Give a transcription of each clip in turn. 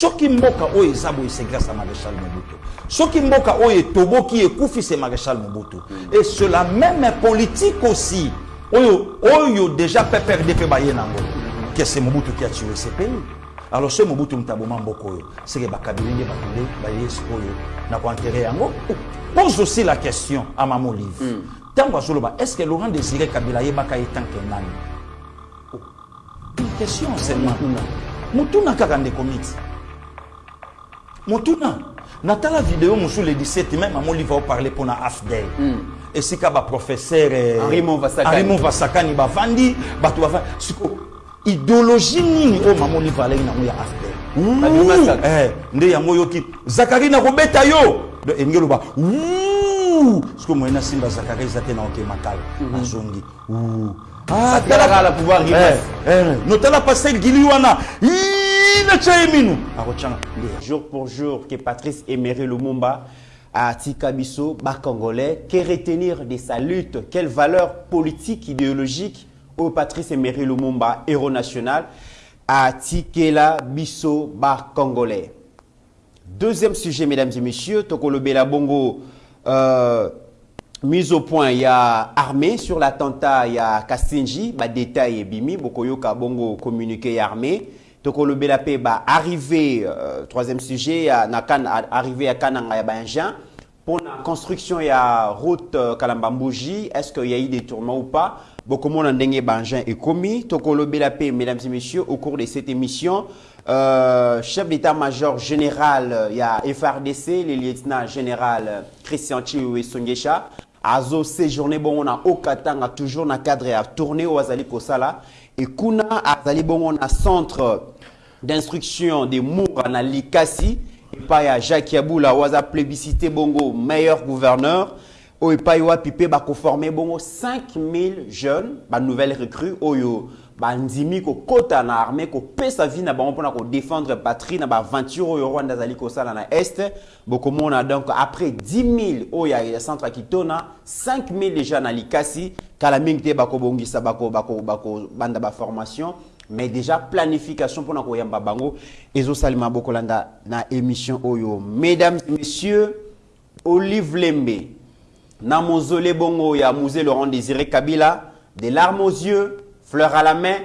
soki mboka oyo eza boye c'est grâce à maréchal mobutu soki mboka oyo etoboki ekufi c'est maréchal mobutu et c'est la même politique aussi oyo oyo déjà pprd mpe baye nango. Que c'est mobutu qui a tué ce pays. Alors so mobutu moto aboma mboka oyo seke bakabili nde bato nde baye sikoyo na koenterre yango? Pose aussi la question à mama olive. Ntango azoloba est ce que laurent désiré kabila ayebaka ye tanke nani une question seulement. Motuna kaka ndeko miti motuna natala video mosusu le 17 même mama olive aoparle mpona afdel esika baprofesseur eh, Henri Monvasakani. Henri Monvasakani bavandi bato bavandi siko idéologie nini oyo mama olive alengi nango ya afdel nde yango oyoki zakari nakobeta yo. Elingi eloba "Ouh." siko moye na simba zakari eza te na oke makala azongi "Ouh." Ah, Atalaka tala- la pouvoir rimas. eh, notala paster gili wana "Ii, natya ye minu akotyanga nde jour pour jour que Patrice Emery Lumumba a Tikabiso, Bas-Congolais, que retenir de sa lutte, quelle valeur politique, idéologique au Patrice Emery Lumumba, héros national, à Tikela Biso, Bas-Congolais. Deuxième sujet, mesdames et messieurs, Tokolo Bela Bongo, euh, mise au point, il y a armée sur l'attentat, il y a détail et bimi, Bokoyoka Bongo communiqué armée. Tokolo Bela Pe, bah, arrivé, euh, troisième sujet, Nakan, arrivé à Kananga, il y a Benjan. Pour la construction, il y a route euh, Kalambambouji. Est-ce qu'il y a eu des tourments ou pas? Beaucoup de monde en Benjan est commis. Tokolo Bela Pe, mesdames et messieurs, au cours de cette émission, euh, chef d'état-major général, euh, il y a FRDC, le lieutenant général Christian Chiwe Songesha. Azo séjourné bon on a au Katanga toujours dans cadre à tourner au Azali Kosala et kuna Azali bon on a centre d'instruction des Moura na Likasi et pas ya Jacques Yaboula waza plébiscité bongo meilleur gouverneur. Oyo epai wapi mpe bakoforme bongo 5000 jeunes banouvelle recrue oyo bandimi kokɔta na armée kopesa vie na bango mpona kodéfendre patrie na oyo rwanda azali na este bokomona donc après 10 000 oyo ya centre kitona 5 000 déjà na likasi kala mingi te bakobongisa bako- bako- bakobanda baformation mais déjà planification mpona koyamba bango. Ezosalema bokolanda na émission oyo. Mesdames et messieurs olive lembe na mausolée bongo ya musée Laurent Désiré Kabila, des larmes aux yeux, fleurs à la main,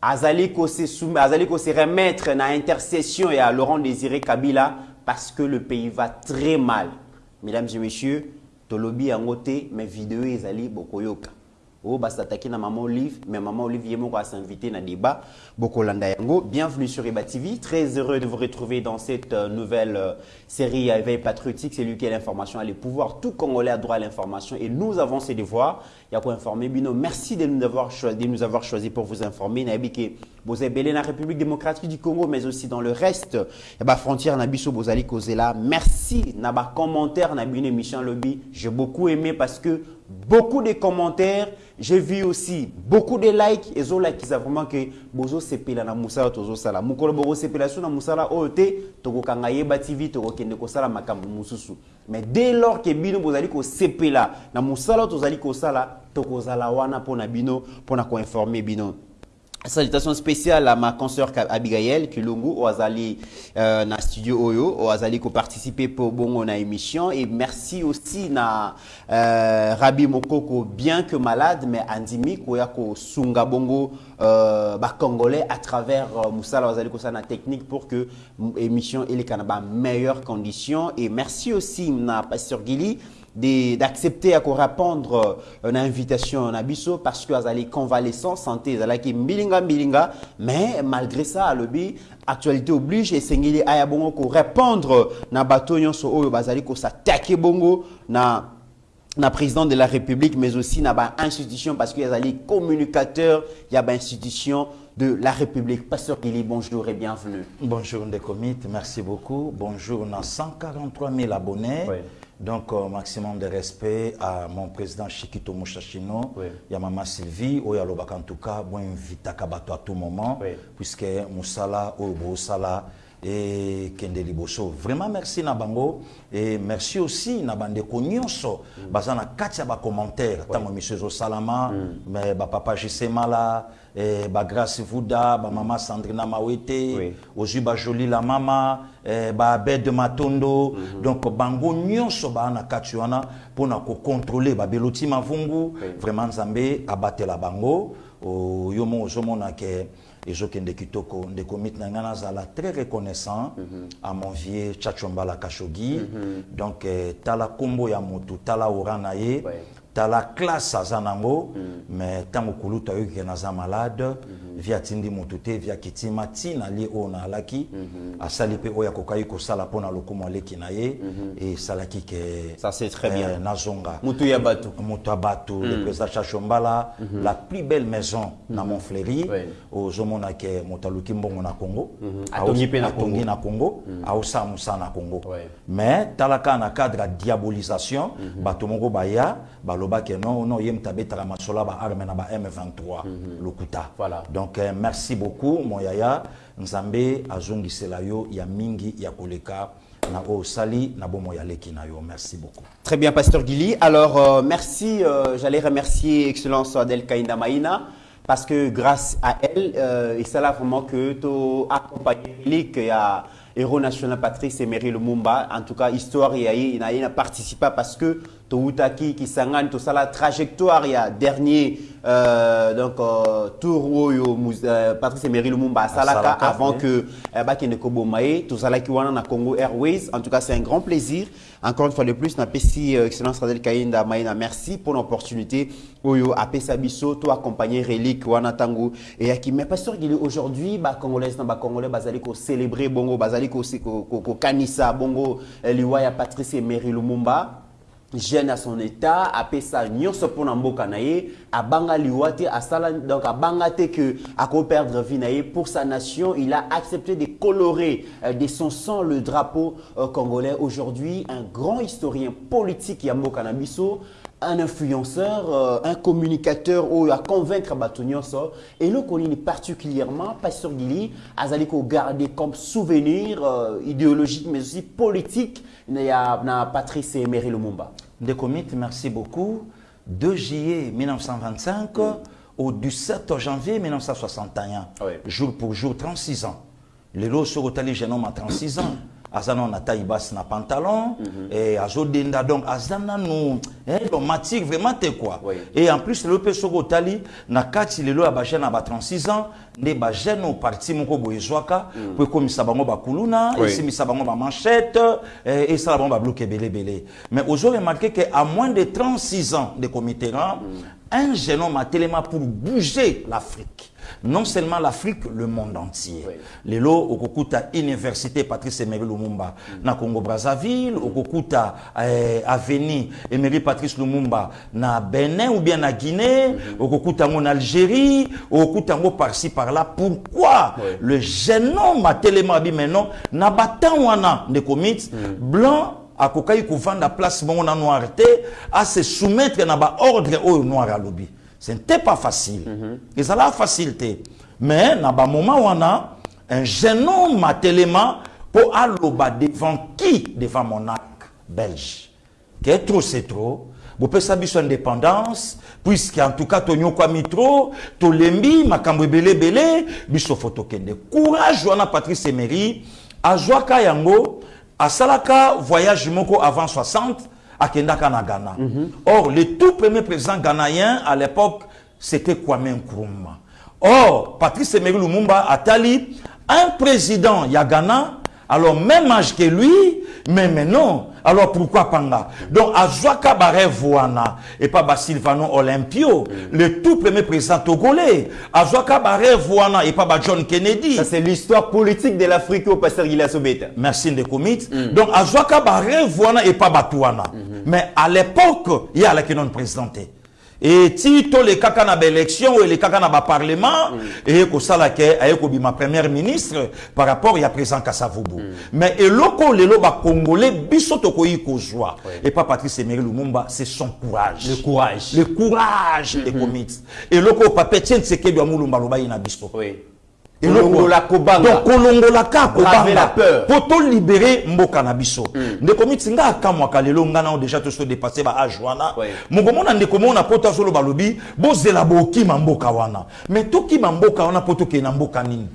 azali se remettre na intercession ya Laurent Désiré Kabila parce que le pays va très mal. Mesdames et messieurs, tolobi yango te mais vidéo ezali bokoyoka. Oh, bah, s'attaquer na Maman Olive, mais Maman Olive Yemo va s'inviter na débat. Bokolanda Yango, bienvenue sur Eba TV. Très heureux de vous retrouver dans cette euh, nouvelle euh, série Éveil patriotique. C'est lui qui a l'information, a les pouvoirs. Tout Congolais a droit à l'information et nous avons ces devoirs. Il y a quoi informer. Bino, merci de nous avoir choisi, de nous avoir choisi pour vous informer. Vous êtes belé dans la République démocratique du Congo, mais aussi dans le reste. Et bah, frontière Nabiso Bozali Kozela. Merci. Naba commentaire, Nabine émission Lobby. J'ai beaucoup aimé parce que beaucoup de commentaires. J'ai vu aussi beaucoup de likes. Et zo like, ça vraiment que bozo sepela na musala tozo sala. Mukolo bozo sepela na musala ote toko kanga yeba TV toko kende ko sala makambo mususu. Mais dès lors que bino bozali ko sepela na musala tozali ko sala toko zala wana pona bino pona ko informer bino. Salutations spéciales à ma consoeur Abigail Kilungu au Azali euh, na studio Oyo au Azali qui participé pour bongo na émission. Et merci aussi na euh, Rabi Mokoko bien que malade mais andimi koya ko sunga bongo euh, ba congolais à travers euh, Moussala Azali ko na technique pour que émission ele kana ba meilleures conditions et merci aussi na Pasteur Gili d'accepter à ko répondre euh, une invitation na biso parce que azali convalescent santé ezalaki mbilinga mbilinga mais malgré ça alobi actualité oblige esengeli aya bongo ko répondre na bato nyonso oyo bazali kosatake bongo na na président de la République, mais aussi na ba institution parce qu'il y a des communicateurs, il y a ba institution de la République. Pasteur Gili, bonjour et bienvenue. Bonjour Ndekomit, merci beaucoup. Bonjour, on a 143 000 abonnés. Oui. Donc, euh, maximum de respect à mon président Chikito Mouchachino, Oui. a Maman Sylvie, ou en tout cas, bon invite à Kabato à tout moment, Oui. puisque Moussala, ou Moussala, et kende liboso vraiment merci na bango et merci aussi na bandeko nyonso baza na kati ya bacommentaire. Ntango émission ezosalama me bapapa jisemala eh, bagrace vuda bamama sandrina mawete Oui. ozwi bajoli la mama eh, baabed matondo. Donc bango nyonso baa na kati wana mpona kocontrole babeloti mavungu. Vraiment nzambe abatela bango. O- yo mo ozomona ke ezokende kitoko ndeko miti na ngai nazala très reconnaissant à mon vieux chachombala kashogi donc eh, tala nkombo ya motu tala ora na ye. Ouais. Tala classe aza nango me ntango kuluta oyoki ke naza malade vi atindi motu te vi akitima ntina lie oyo naalaki asali mpe oyo akokaki kosala mpo na lokumu aleki na ye esalaki ke Ça, c'est très bien. nazonga Mutu ya bato. moto ya bato le président chachombala la plus belle maison na montfleuri Ouais. ozomona ke moto aluki mbongo na congo Atongi na atongi Congo. na congo aosala mosala na congo Ouais. mais tala kaka na cadre ya diabolisation bato moko baya balobaki non non ye moto abetaka masolo ya baarme na ba m23 lokuta Voilà. donc euh, merci beaucoup mon yaya nzambe azongisela yo ya mingi ya koleka na osali na bomoi ya leki na yo merci beaucoup Très bien, Pasteur Gili. Alors, euh, merci. euh, J'allais remercier Excellence Adel Kainda Maïna parce que grâce à elle, euh, et c'est là vraiment que tu accompagné il y a héros national Patrice Emery Lumumba. En tout cas, histoire, il y a, il y a, il a participé parce que Toutaki, Kisangan, tout ça, la trajectoire, il y a dernier euh, donc, euh, tour où euh, Patrice Emery Lumumba à Salaka, Salaka, avant oui. que euh, Bakene Kobomae, tout ça, là, qui na Congo Airways. En tout cas, c'est un grand plaisir. Encore une fois de plus, na PC euh, Excellence Radel Kainda Maïna, merci pour l'opportunité. Oyo, a Pesa Bisso, toi accompagner Relique, Wana Tango, et Yaki. Mais pasteur Gili, aujourd'hui, bah, Congolais, na ba Congolais, bazali ko célébrer Bongo, bazali ko, ko, ko, ko kanisa, Bongo, euh, Liwaya Patrice Emery Lumumba jeune à son état apesa nyonso mpona mboka na ye abanga liwa te donc abanga te que akoperdre vie na pour sa nation il a accepté de colorer euh, de son sang le drapeau euh, congolais. Aujourd'hui un grand historien politique ya mboka na biso un influenceur, euh, un communicateur ou à convaincre bato nyonso eloko nini particulièrement pasteur Gili azali ko garder comme souvenir euh, idéologique mais aussi politique na Patrice Emery Lumumba Ndeko Mit, merci beaucoup. 2 juillet 1925 au 17 janvier 1961, Oui. jour pour jour, 36 ans. Sorotali, jeune homme à 36 ans. Azana na taille basse na pantalon. Et azodenda donc azana no eh romantique vraiment te quoi. Et en plus le pe Sorotali na kati lelo ya ba jeune ba 36 ans ne ba jeune au parti moko boyezwaka po komisa bango bakuluna esimisa bango ba manchette eh, et ça bango ba bloqué belé belé mais remarqué que à moins de 36 ans de Committerrand un jeune homme a tellement pour bouger l'Afrique non seulement l'Afrique, le monde entier. Oui. Lelo okokuta université Patrice Emery Lumumba na Congo Brazzaville, okokuta eh, avenue Emery Patrice Lumumba na Benin ou bien na Guinée, okokuta en Algérie, okokuta ngo par-ci par-là. Pourquoi Oui. le jeune homme a tellement dit maintenant na batan wana de commit blanc akokai kovanda place bongo na noir te à se soumettre na ba ordre oyo noir alobi. Ce n'était pas facile. Ezala facile te. Mais na ba moment wana un jeune homme atelema po aloba devant qui? Devant monarque belge. Que trop c'est trop. Bopesa biso indépendance puisque en tout cas tonyokwami trop tolembi makambo ebele ebele biso fo tokende courage wana patrice emery. Azwaka yango asalaka voyage moko avant 60 akendaka na ghana. Or le tout premier président ghanéen à l'époque c'était kwame nkrumah. Or patrice emery lumumba atali un président ya ghana alors même âge que lui mais maintenant alors pourquoi panga donc azwaka barêve wana et pas ba Silvano Olympio le tout premier président togolais. Azwaka barêve wana et pas ba John Kennedy. Ça c'est l'histoire politique de l'Afrique au pasteur Asobeta merci Ndekomit donc azwaka barêve wana et pas bato wana mais à l'époque il y a la non présidenté et ti tolekaka na baélection oyo elekaka na baparlement eye kosala ke aye kobima première ministre par rapport ya président kasavubu mais eloko lelo bacongolais biso tokoki kozwa. Et pas patrice emery lumumba c'est son courage. Le courage. Le courage de commit eloko pape tien tsekedi ya mulumba alobai na biso. Donc kolongolaka peur. po tolibere mboka na biso. Ndeko miti nga akamwaka lelo nga nao deja toso dépasse baage wana. Mokomona ndeko mona po tozoloba lobi bozela bokima mboka wana. Mais tokima mboka wana po tokende na mboka nini?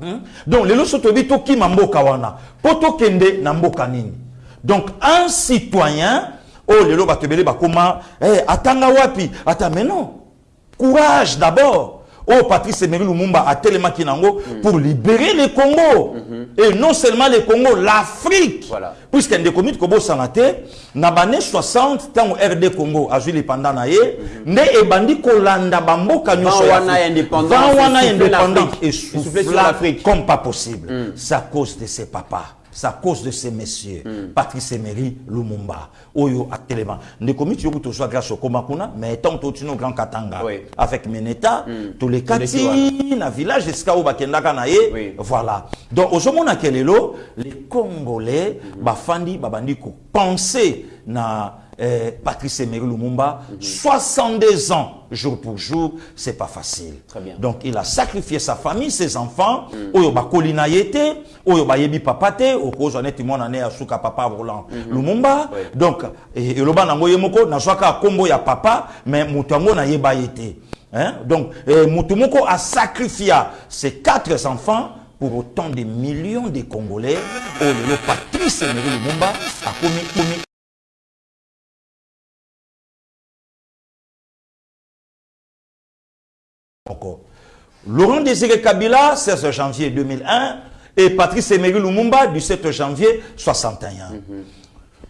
Hmm? donc lelo so toyebi tokima mboka wana mpo tokende na mboka nini? Donc un citoyen oyo lelo bato ebele bakóma eh, atanga wapi? Ata mais non. Courage d'abord oyo patrice emery lumumba atelemaki nango pour libérer le congo et non seulement le congo l'afrique. Voilà. puisque ndeko miti kobosana te na bane 60 ntango rd congo azwi lipanda na ye nde ebandi kolanda bamboka nyonso ya wana ya Afrique. indépendance Vent wana ya essoufflé indépendance. l'Afrique. Essoufflé sur l'Afrique. comme pas possible. C'est à cause de ses papas c'est à cause de ces messieurs patrice emery lumumba. Oyo atelema ndeko miti yoku tozwa grâce okoma kuna mais tant totino grand katanga Oui. avec meneta Toleki tolekati na village esika oyo bakendaka na ye Oui. voilà. Donc ozomonaka lelo les congolais bafandi babandi kopense na eh, patrice emery lumumba 62 ans jour pour jour c'est pas facile Très bien. donc il a sacrifié sa famille ses enfants oyo bakoli na ye te oyo bayebi papa te okozwa neti mwana ne asuka papa roland lumumba Oui. donc eh, eloba nango ye moko nazwaka nkombo ya papa mais moto yango nayeba ye te hein? donc eh, moto moko asacrifia ses quatre enfants pour autant de millions de congolais oyo lelo patrice emery lumumba akomi komi Laurent Désiré Kabila, 16 janvier 2001, et Patrice Emery Lumumba, du 7 janvier 61.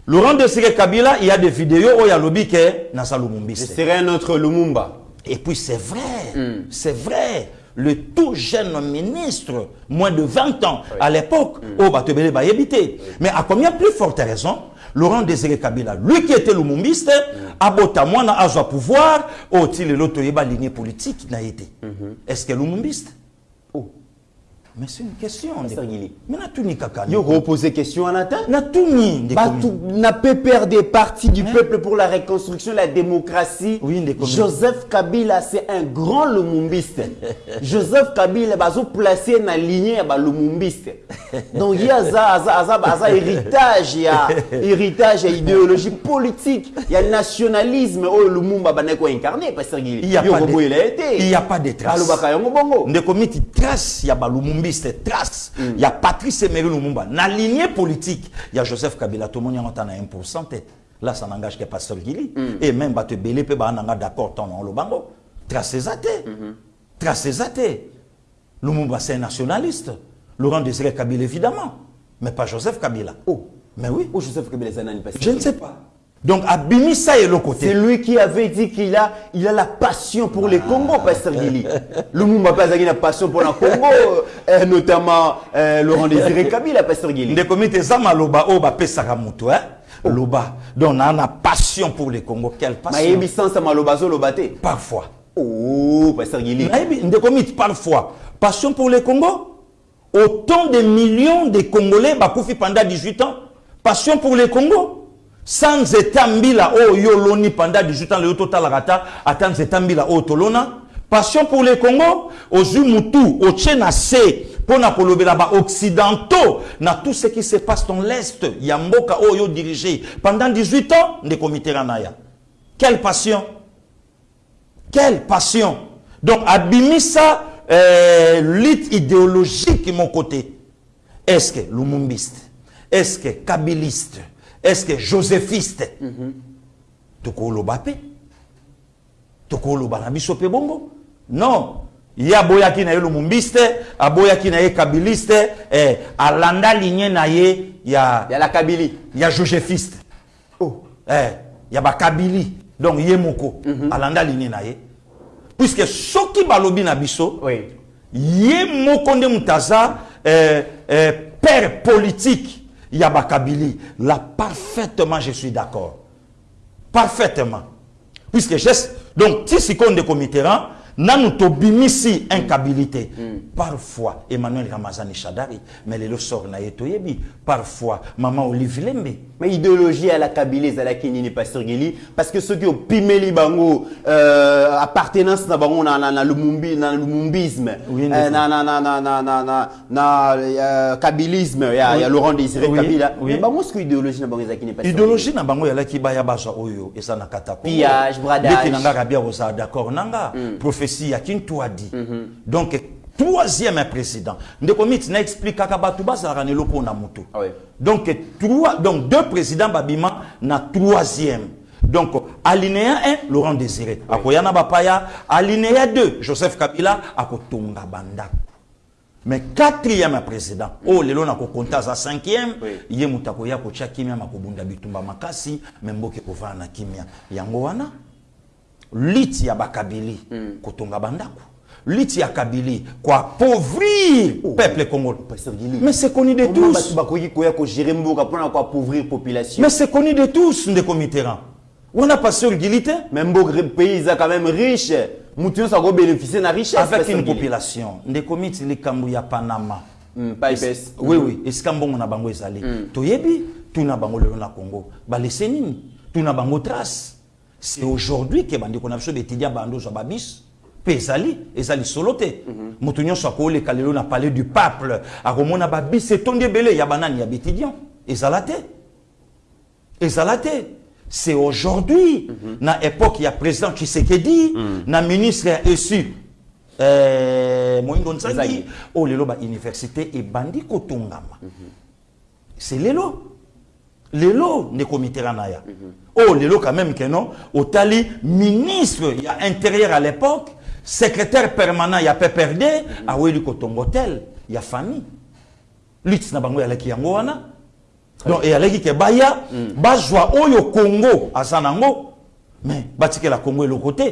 Laurent Désiré Kabila, il y a des vidéos où il y a lobby qui est dans sa Ce Lumumbiste. serait un autre Lumumba. Et puis c'est vrai, c'est vrai. Le tout jeune ministre, moins de 20 ans, à l'époque, te belé, bah, éviter. Mais à combien plus forte raison, Laurent Désiré Kabila, lui qui était lumumbiste, à Botamwana, à son pouvoir, il est l'autre, lignée politique, n'a été. Est-ce que lumumbiste. Mais c'est une question. Mais n'a tout ni kaka. Yo reposer question en atteint. N'a tout ni. ndeko. Batu n'a pas perdre parti du peuple pour la reconstruction, la démocratie. Oui. Joseph Kabila, c'est un grand lumumbiste. Joseph Kabila, bazo placé dans la lignée ba lumumbiste. Donc il y a ça, ça, ça, ça, ça, héritage, il y a héritage, il y a idéologie politique, il y a nationalisme. Oh, Lumumba bana ko incarné, Pasteur Gili. Il y a pas de- Robo, il a été. il y a pas de bongo. ndeko miti trace ya trace. Ya patrice emery lumumba. Na lignée politique ya joseph kabila tomoni yango ata na 1 te là ça n'engage que pasteur gili et même bato mpe baa nanga d'accord ntango olobango trace eza te trace eza te lumumba c'est un nationaliste. Laurent désiré kabila évidemment. Mais pas joseph kabila. Oh. mais oui. Oh, Joseph Kabila, c'est un je ne sais pas donc abimisa ye C'est côté. Lui qui avait dit qu'il a, il a la passion pour le Congo, Pasteur Gili. Lumumba pas une passion pour le Congo, euh, notamment euh, Laurent Désiré Kabila, Pasteur Gili. ndeko miti eza maloba oyo bapesaka moto eh? loba. Donc naa na passion pour le congo quelle passion? Mayebi sans malobazo lobate. parfois. Oh, Pasteur Gili. ndeko miti parfois. Passion pour le congo autant de millions de congolais bakufi pendant 18 ans. Passion pour le congo sans nzeta mbila oyo yo oloni pendant 18 ans lelo totalaka ata ata nzeta mbila oyo tolona. Passion pour le congo ozwi mutu otie na se mpo na kolobela baoccidentaux na tout ce qui se passe dans l'est ya mboka oyo yo dirige. Pendant 18 ans ndeko ya. Quelle passion. Quelle passion. Donc abimisa euh, lutte idéologique mon côté. Est-ce que lumumbiste? Est-ce que kabiliste? Est-ce que joséphiste tokoloba mpe tokoloba na biso mpe bongo? Non. Ye aboyaki na ye lumumbiste aboyaki na ye kabiliste eh, alanda ligne na ye ya, Il y a la Kabili. ya joséphiste. Oh. eh, ya bakabili donc ye moko alanda ligne na ye. Puisque soki balobi na biso Oui. ye moko nde moto aza eh, eh, père politique ya bakabili là parfaitement je suis d'accord. Parfaitement. Puisque geste donc ti sikoyo ndeko mitterrand nanu tobimisi incabilité parfois emmanuel ramazani shadari mais lelo sor na ye toyebi parfois mama olive lembe mais idéologie ya la kabila ezalaki nini pasteur gili parce que soki opimeli bango euh, appartenance na bango na, na, na, lumumbi, na lumumbisme Oui, euh, na, na, na, na, na, na, na, na euh, kabilisme ya, Oui. ya laurent désiré Oui, kabila oui. mais bango soki idéologie na bango ezalaki nini pasteur idéologie na bango yalaki baya bazwa oyo eza na kata Congo. Pillage, bradage. ndeti na nga rabia kozala d'accord na nga prophétie ya kintuadi donc troisième président. Ndeko miti na explikaka bato bazalaka na eloko na motu Ah donc trois, donc deux présidents babima na troisième. Donc alinéa 1 laurent désiré. Akoya na bapaya. Alinéa 2 joseph kabila. Akotonga bandako mais quatrième président. Oyo lelo nakokonta aza cinquième. Ye moto akoya kotya kimia makobunda bitumba makasi me mboka ekovanda na kimia. Yango wana liti ya bakabili kotonga bandako liti ya kabili koappauvrir peuple congolais pasteur gili mais c'est connu de tous. Mais c'est connu de tous ndeko mitterrand wana pasteur gili te mais mboka pays eza quand même riche. Motu nyonso akobénéficie na richesse avec une population. Ndeko miti likambo ya panama. Mm, pas épaisse. oui oui. Esika mbongo na bango ezali. Toyebi tuna bango lelo na congo. Balese nini tuna bango trace. C'est aujourd'hui ke bandeko na biso betudia bando ozwa babis mpe ezali eza lisolo te moto nyonso akooleka lelo na palais du peuple akomona babis etondi ebele ya banani ya baétudiant ezala te. Ezala te. C'est aujourd'hui na époque ya président tshisekedi na ministre ya esu euh, moindo nzangi oyo lelo bauniversité ebandi kotongama. C'est lelo. Lelo ndeko mitterrand na ya. Oyo lelo quand même ke non otali ministre ya intérieur à l'époque secrétaire permanent ya pprd aweli kotonga hotel ya famille. Lutte na bango eyalaki yango wana. Donc eyalaki ke baya bazwa oyo congo aza nango. Mais batikela congo eloko te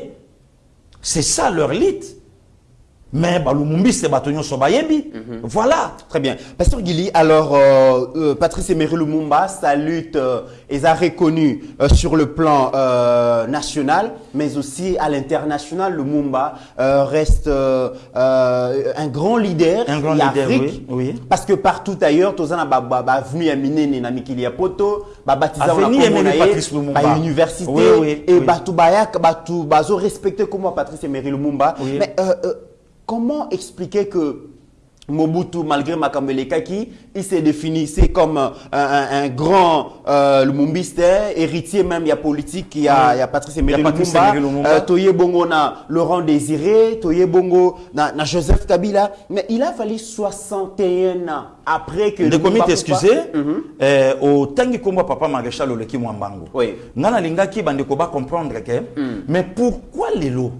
c'est ça leur lutte mais balumumbisi bato nyonso bayebi voilà Très bien. Pasteur Gili, alors euh, euh, Patrice Emery Lumumba, sa lutte euh, est reconnue euh, sur le plan euh, national, mais aussi à l'international. Lumumba euh, reste un grand leader Un grand leader, Afrique. oui, oui. Parce que partout ailleurs, tozana ba ba ba venu ya minene na mikili ya poto, ba baptisa Avenue Emery Patrice Lumumba. ba université Oui, oui, et oui. batu bayaka batu bazo Patrice Emery Lumumba. Oui. Mais comment expliquer que Mobutu, malgré Makamele Kaki, il s'est défini c'est comme un, un- un grand euh, Lumumbiste, héritier même, il y a politique, il y a, il y a Patrice Emery Il y a Patrice Lumumba, euh, Toye Bongo na Laurent Désiré, Toye Bongo na, na Joseph Kabila, mais il a fallu 61 ans après que miti excuse Mhm. eh, otangi kombo papa maréchal oleki mwa mbango Oui. nga nalingaki bandeko bacomprendre ke mais pourquoi lelo?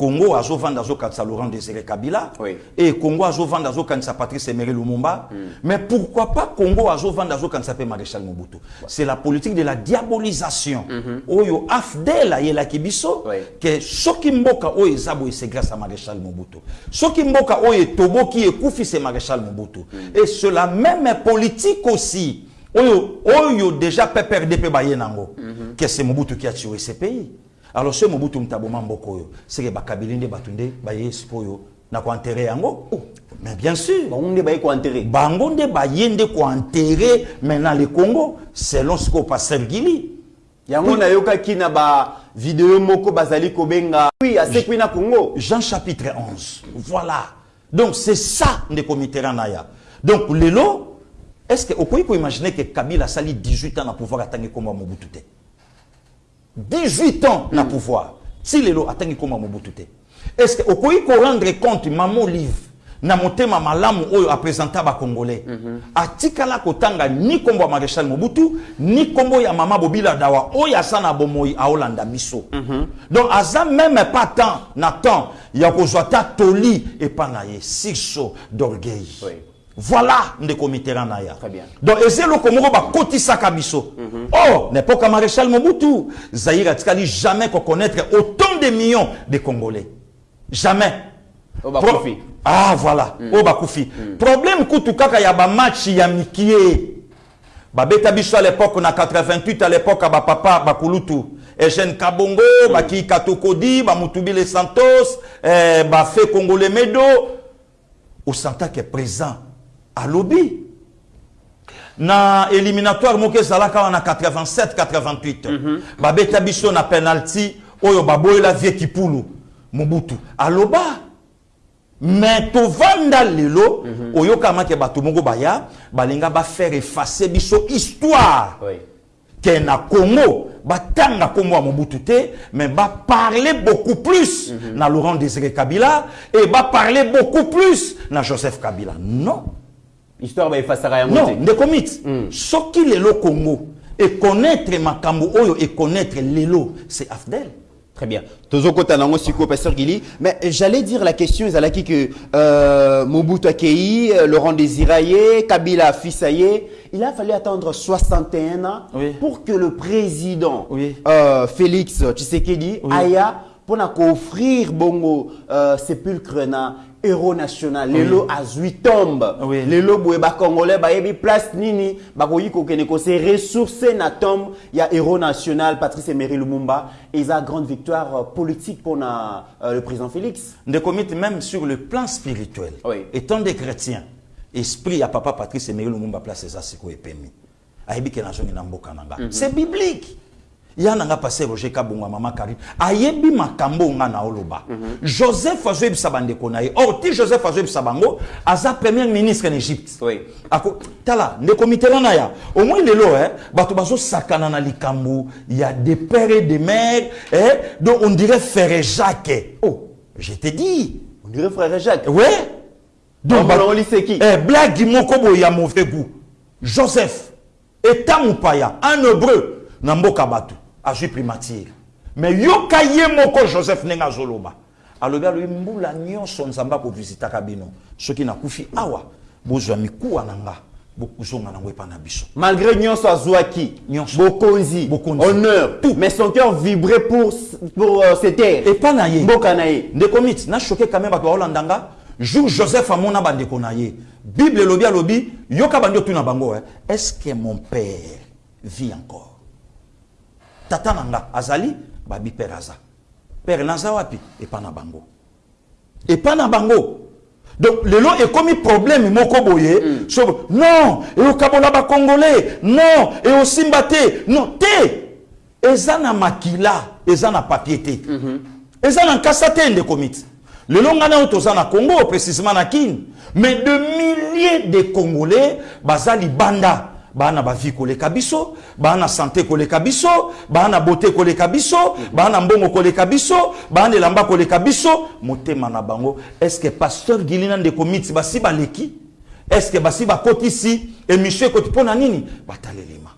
Congo azovanda azokanisa laurent désiré kabila. Oui. et congo azovanda azokanisa patrice emery lumumba. Mais pourquoi pas congo azovanda azokanisa mpe maréchal mobutu? C'est la politique de la diabolisation. Oyo afdel ayelaki biso Oui. ke soki mboka oyo eza boye c'est grâce à maréchal mobutu. Soki mboka oyo etoboki ekufi c'est maréchal mobutu. Et c'est la même politique aussi. Oyo oyo déjà pprd mpe baye nango. Ke c'est mobutu qui a tué ce pays alors so mobutu moto aboma mboka oyo seke bakabili nde bato nde baye sikoyo na koenterre yango? Mais bien sûr Bango nde baye koenterre. bango nde baye nde koenterre maintenant le congo selon sikoyo pasteur gili yango nayokaki na ba video moko bazali kobenga oui asekwi na Congo Jean chapitre 11. Voilà. Donc c'est ça ndeko Mitterrand na ya. Donc lelo est-ce que okoki ko imaginer que Kabila sali 18 ans na pouvoir atangi komba Mobutu te? 18 ans na pouvoir. Si lelo atangi komba Mobutu te. Est-ce que okoki ko rendre compte maman Olive na motema malamu oyo apresenta bakongolais atikala kotanga ni kombo ya maréchal mobutu ni kombo ya mama bobila dawa oyo aza na bomoi aolanda biso donc aza même pas temps na temps ya kozwa ta toli epa na ye siso d'orgueil Oui. Voilà ndeko mitterrand na ya. Très bien. donc eza eloko moko bakotisaka biso oh n'époque ya maréchal mobutu zaire atikali jamais koconnaître autant de millions de congolais. Jamais. Pro- ah voilà. Oyo bakufi problème kutu kaka ya bamatch ya mikie. Babeta biso à l'époque na 88 à l'époque ya bapapa bakulutu eugène kabongo baki katokodi bamutubile santos eh, bafe congolais medo. Osantaki présent alobi na éliminatoire moko ezalaka wana 87 88 mm -hmm. babeta biso na penalty oyo baboyela vie kipulu mobutu aloba me tovanda lelo mm -hmm. oyokamaki bato moko baya balinga bafaire efface biso histoire Oui. ke na congo batanga nkombo ya mobutu te mais baparle beaucoup plus mm -hmm. na laurent désiré kabila et baparle beaucoup plus na joseph kabila non histoire baefasaka yango non ndeko miti soki lelo congo ekonnaître makambo oyo ekonnaître lelo c'est afdel Très bien. Tozokota nango siko pasteur Gili. Mais j'allais dire la question ezalaki que euh, Mobutu Akei, Laurent Désiraye, Kabila Fissaye, il a fallu attendre 61 ans Oui. pour que le président Oui. euh, Félix Tshisekedi Oui. aya pour offrir bongo euh, sépulcre na héros national. Lelo azwi tombe. Oui. lelo boye bacongolais bayebi place nini. Bakoki kokende kose ressource na tombe. Ya héros national patrice emery lumumba. Eza grande victoire euh, politique mpona euh, le président félix. Ndeko miti même sur le plan spirituel. Oui. étant des chrétiens esprit ya papa patrice emery lumumba place eza sikoyo epemi. Ayebi ke nazongi na mboka na nga. C'est biblique ya na nga paster roger kabongo ya mama karine ayebi makambo nga na oloba. Joseph azoyebisa bandeko na ye. Or ti joseph azoyebisa bango aza premier ministre na égypte. Oui. Ako, tala ndeko mitterrand na ya. Au moins lelo eh, bato bazosakana na likambo. Ya de père et de mère eh, donc on dirait frère jacques. Oh je te dis on dirait frère jacques. Ouais. Donc Bambola bato- Oliseki. eh, blagi moko boye ya mauvais goût. Joseph eta mopaya un hébreu na mboka bato azwi primature mais yoka ye moko joseph ndenge azoloba alobi alobi mbula nyonso nzambe akovisitaka bino soki nakufi awa bozwa mikuwa na nga bokozonga nango epa na biso. Malgré nyonso azwaki bokonzi. Bokonzi. honneur. Tout. mais son cœur vibrait pour, pour euh, ses terres epa na ye. Mboka na ye. Ndeko miti nashoke kame bato baolanda nga jour joseph amona bandeko na ye. Bible elobi alobi yoka bandi otuna bango eh, est ce que mon père vit encore? Tata na nga azali babi père aza. Père naza wapi? Epa na bango. Epa na bango. Donc lelo ekomi problème moko boye. Mm. so non eyokabola bacongolais non eyosimba te non te eza na makila eza na papier te mm -hmm. eza na nkasa te ndeko miti lelo ngai na oyo toza na congo précisement na kini mais de milliers de congolais baza libanda baa na bavie koleka biso baa na sante koleka biso baa na bote koleka biso baa na mbongo koleka biso baa na elamba koleka biso. Motema na bango estce pasteur gili na ndeko miti basi baleki estce basi bakotisi émission ekoti mpo na nini? Batalelima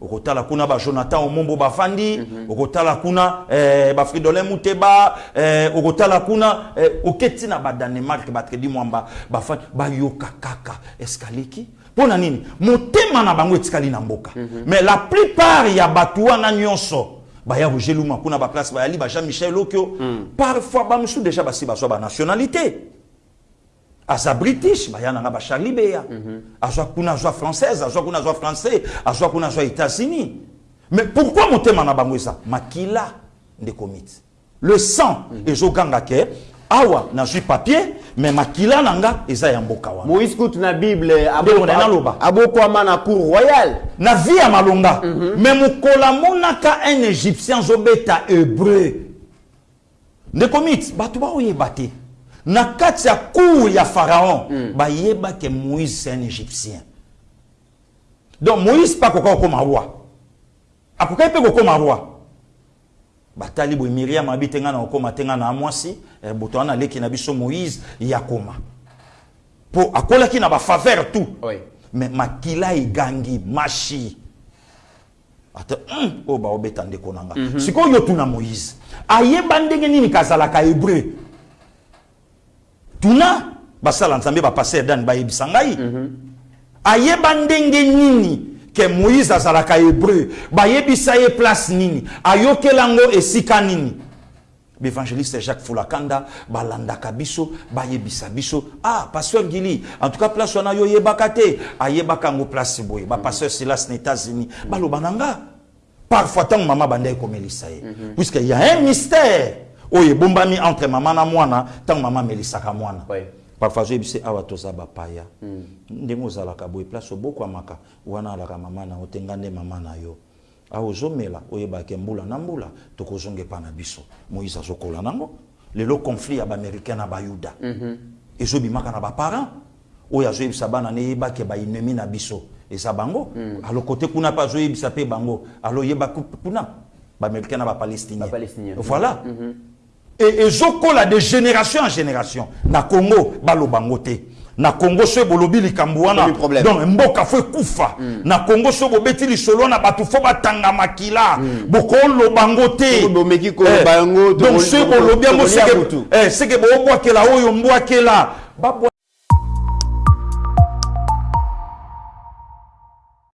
okotala kuna bajonathan omombo bafandi mm -hmm. okotala kuna eh, bafridolin muteba eh, okotala kuna eh, oketi na badanemark batredi mwamba bafandi. Bayoka kaka eskaleki mpo na nini? Motema na bango etikali na mboka. -hmm. mais la plupart ya bato wana nyonso baya rogeluma kuna baplace bayali ba jean michel okio mm. parfois bamosusu déjà basi bazwa banationalité aza british baya nanga bacharli beya -hmm. azwa kuna azwa française azwa kuna azwa français azwa kuna azwa états-unis. Mais pourquoi motema na bango eza? Makila le sang ezoganga ke awa nazwi papier mais makila na nga eza ya mboka wana. Moïse kutu na bible Ndeko na naloba. abokwama na cour royale. Na vie ya malonga. Mm -hmm. me mokolo amonaka un égyptien azobeta hébreu. Ndeko miti bato baoyeba te. Na kati ya cour ya pharaon mm. bayeba ke moïse c'est un égyptien. Donc moïse mpe akoka kokóma roi. Akokai mpe kokóma roi batali boye miriam abi te ngai na kokóma te ngai na mwasi. Eh, boto wana aleki na biso moïse ya koma mpo akolaki na bafaveur tout. Mais makila egangi mashi ata mm, oyo baobeta ndeko na nga -hmm. sikoyo yo tuna moïse. Ayeba ndenge nini kazalaka hébreu? Tuna basala nzambe bapaster dan bayebisa ngai. -hmm. ayeba ndenge nini ke moïse azalaka hébreu. Bayebisa ye place nini? Ayokela ngo esika nini? L'évangéliste jacques fulakanda balandaka biso bayebisa biso. Ah pasteur gili en tout cas place wana yo oyebaka te. Ayebaka yango place boye. Bapasteur silas na états-unis baloba na nga. Parfois ntango mama banda ekomelisa ye. Puisque y a un mystère. Oyo ebombami entre mama na mwana ntango mama amelisaka mwana. Ouais. Parfois azoyebi se awa toza bapaya. Ndenge ozalaka boye place obokwamaka wana alaka mama na yo te nga nde mama na yo. Awa ozomela oyebake mbula na mbula tokozonga epa na biso. Moïse azokola nango. Lelo conflit ya baaméricain na bayuda. Ezobimaka na baparent oyo azoyebisa bana ne yebake baennemi na biso. Eza bango. Alo kote kuna mpe azoyebisa mpe bango. Alo yeba ku- kuna. Baaméricain na bapalestinien voilà et ezokola de génération en génération. Na congo baloba ngo te na congo so bolobi likambo wana. Donc mboka fo ekufa. Na congo so bobeti lisolo na bato fo batanga makila. Te bomeki koloba Eh, donc so bolobi seke butu. eh, seke boobwakela oyo babwa